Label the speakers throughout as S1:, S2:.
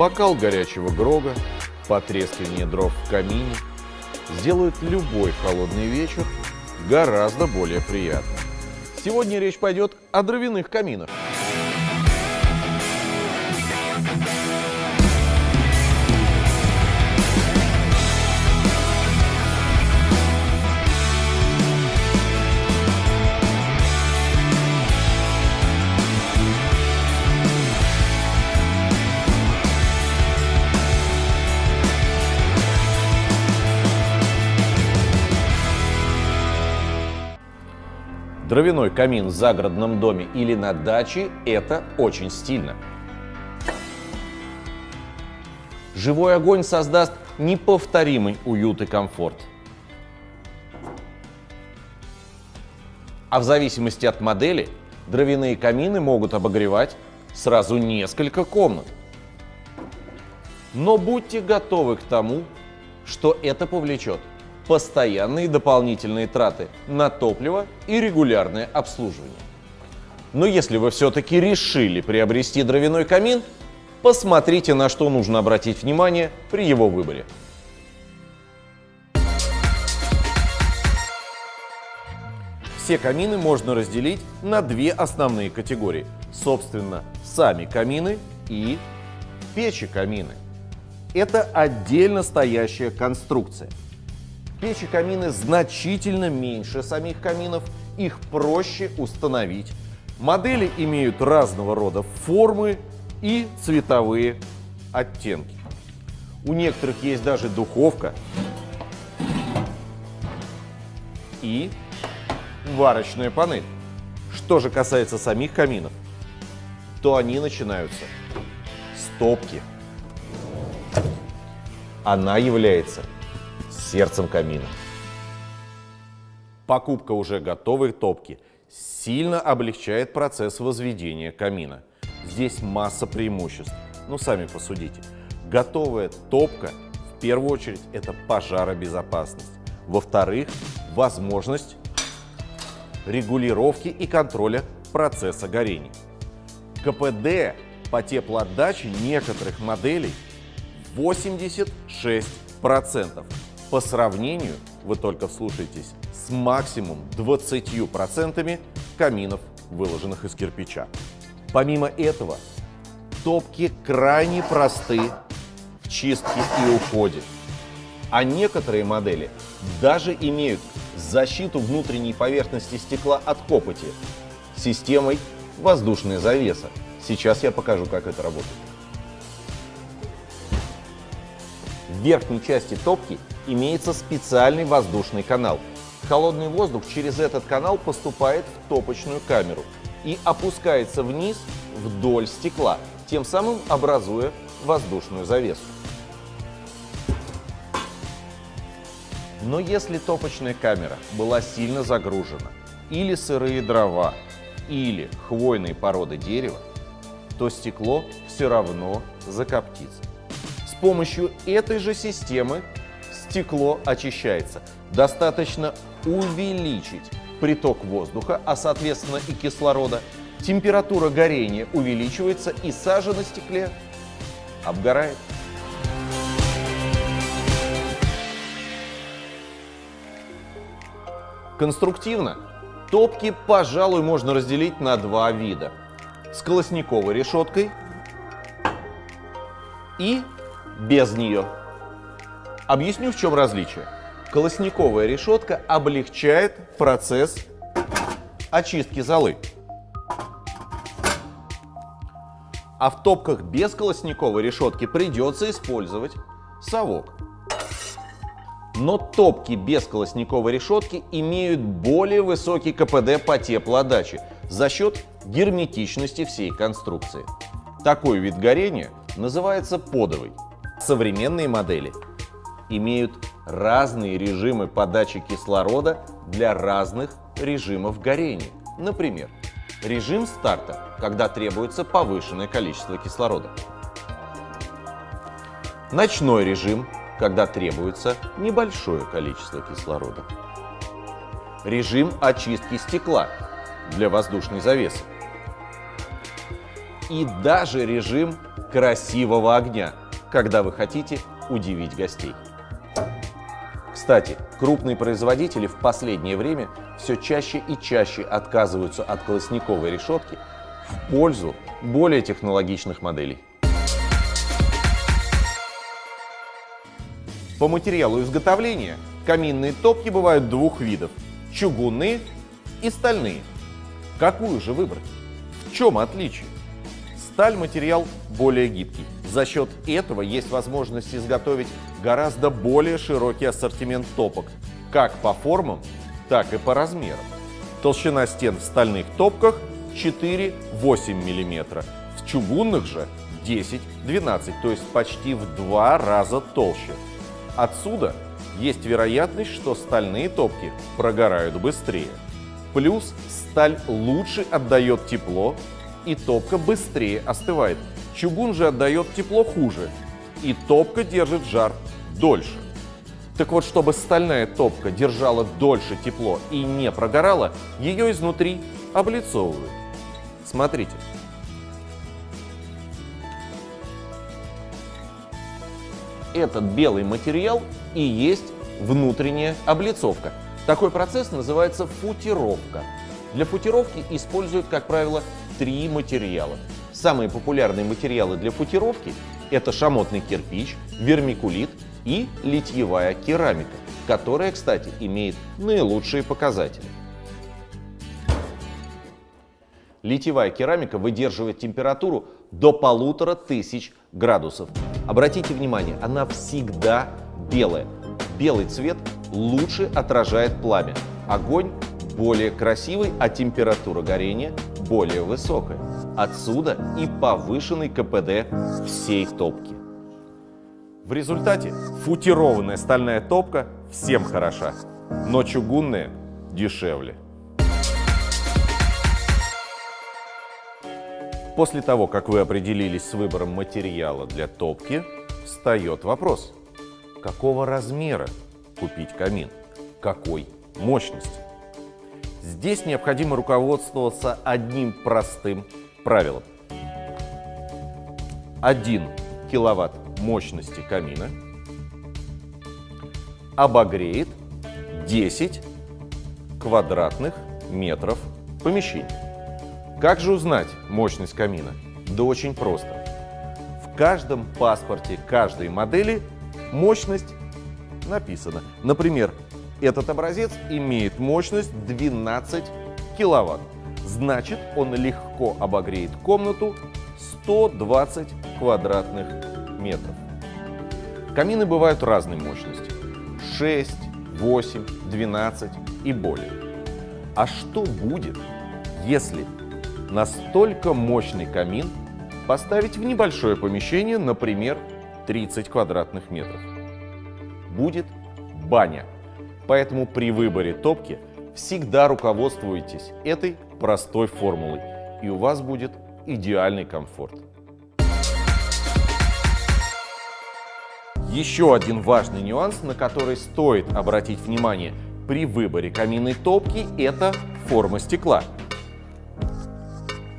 S1: бокал горячего грога, потрескивание дров в камине сделают любой холодный вечер гораздо более приятным. Сегодня речь пойдет о дровяных каминах. Дровяной камин в загородном доме или на даче – это очень стильно. Живой огонь создаст неповторимый уют и комфорт. А в зависимости от модели, дровяные камины могут обогревать сразу несколько комнат. Но будьте готовы к тому, что это повлечет постоянные дополнительные траты на топливо и регулярное обслуживание. Но если вы все-таки решили приобрести дровяной камин, посмотрите, на что нужно обратить внимание при его выборе. Все камины можно разделить на две основные категории. Собственно, сами камины и печи-камины. Это отдельно стоящая конструкция – Печи камины значительно меньше самих каминов, их проще установить. Модели имеют разного рода формы и цветовые оттенки. У некоторых есть даже духовка и варочная панель. Что же касается самих каминов, то они начинаются с топки. Она является сердцем камина. Покупка уже готовой топки сильно облегчает процесс возведения камина. Здесь масса преимуществ. Ну, сами посудите. Готовая топка, в первую очередь, это пожаробезопасность. Во-вторых, возможность регулировки и контроля процесса горения. КПД по теплоотдаче некоторых моделей 86% по сравнению, вы только вслушайтесь, с максимум 20% каминов, выложенных из кирпича. Помимо этого, топки крайне просты в чистке и уходе. А некоторые модели даже имеют защиту внутренней поверхности стекла от копоти системой воздушная завеса. Сейчас я покажу, как это работает. В верхней части топки имеется специальный воздушный канал. Холодный воздух через этот канал поступает в топочную камеру и опускается вниз вдоль стекла, тем самым образуя воздушную завесу. Но если топочная камера была сильно загружена, или сырые дрова, или хвойные породы дерева, то стекло все равно закоптится. Помощью этой же системы стекло очищается. Достаточно увеличить приток воздуха, а соответственно и кислорода. Температура горения увеличивается и сажа на стекле обгорает. Конструктивно топки, пожалуй, можно разделить на два вида. С колосниковой решеткой и без нее. Объясню, в чем различие. Колосниковая решетка облегчает процесс очистки золы. А в топках без колосниковой решетки придется использовать совок. Но топки без колосниковой решетки имеют более высокий КПД по теплоотдаче за счет герметичности всей конструкции. Такой вид горения называется подовый. Современные модели имеют разные режимы подачи кислорода для разных режимов горения. Например, режим старта, когда требуется повышенное количество кислорода. Ночной режим, когда требуется небольшое количество кислорода. Режим очистки стекла для воздушной завесы. И даже режим красивого огня, когда вы хотите удивить гостей. Кстати, крупные производители в последнее время все чаще и чаще отказываются от колосниковой решетки в пользу более технологичных моделей. По материалу изготовления каминные топки бывают двух видов – чугунные и стальные. Какую же выбрать? В чем отличие? Сталь – материал более гибкий. За счет этого есть возможность изготовить гораздо более широкий ассортимент топок, как по формам, так и по размерам. Толщина стен в стальных топках 4-8 мм, в чугунных же 10-12, то есть почти в два раза толще. Отсюда есть вероятность, что стальные топки прогорают быстрее. Плюс сталь лучше отдает тепло, и топка быстрее остывает. Чугун же отдает тепло хуже, и топка держит жар дольше. Так вот, чтобы стальная топка держала дольше тепло и не прогорала, ее изнутри облицовывают. Смотрите. Этот белый материал и есть внутренняя облицовка. Такой процесс называется футировка. Для футировки используют, как правило, три материала. Самые популярные материалы для футировки – это шамотный кирпич, вермикулит и литьевая керамика, которая, кстати, имеет наилучшие показатели. Литьевая керамика выдерживает температуру до полутора тысяч градусов. Обратите внимание, она всегда белая. Белый цвет лучше отражает пламя. Огонь более красивый, а температура горения более высокая. Отсюда и повышенный КПД всей топки. В результате футированная стальная топка всем хороша, но чугунная дешевле. После того, как вы определились с выбором материала для топки, встает вопрос, какого размера купить камин, какой мощности. Здесь необходимо руководствоваться одним простым правилом. 1 киловатт мощности камина обогреет 10 квадратных метров помещения. Как же узнать мощность камина? Да очень просто. В каждом паспорте каждой модели мощность написана. Например, этот образец имеет мощность 12 киловатт. Значит, он легко обогреет комнату 120 квадратных метров. Камины бывают разной мощности. 6, 8, 12 и более. А что будет, если настолько мощный камин поставить в небольшое помещение, например, 30 квадратных метров. Будет баня. Поэтому при выборе топки всегда руководствуйтесь этой простой формулой, и у вас будет идеальный комфорт. Еще один важный нюанс, на который стоит обратить внимание при выборе каминной топки – это форма стекла.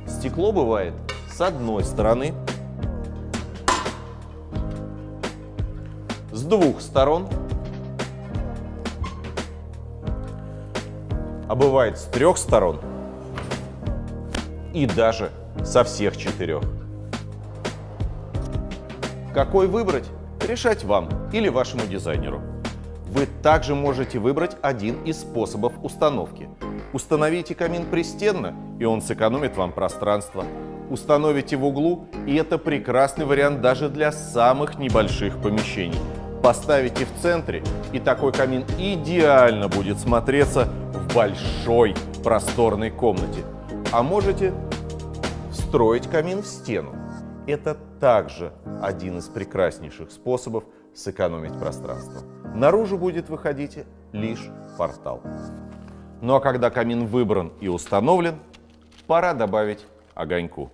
S1: Стекло бывает с одной стороны, с двух сторон, а бывает с трех сторон и даже со всех четырех. Какой выбрать, решать вам или вашему дизайнеру. Вы также можете выбрать один из способов установки. Установите камин пристенно, и он сэкономит вам пространство. Установите в углу, и это прекрасный вариант даже для самых небольших помещений. Поставите в центре, и такой камин идеально будет смотреться в большой просторной комнате. А можете встроить камин в стену. Это также один из прекраснейших способов сэкономить пространство. Наружу будет выходить лишь портал. Ну а когда камин выбран и установлен, пора добавить огоньку.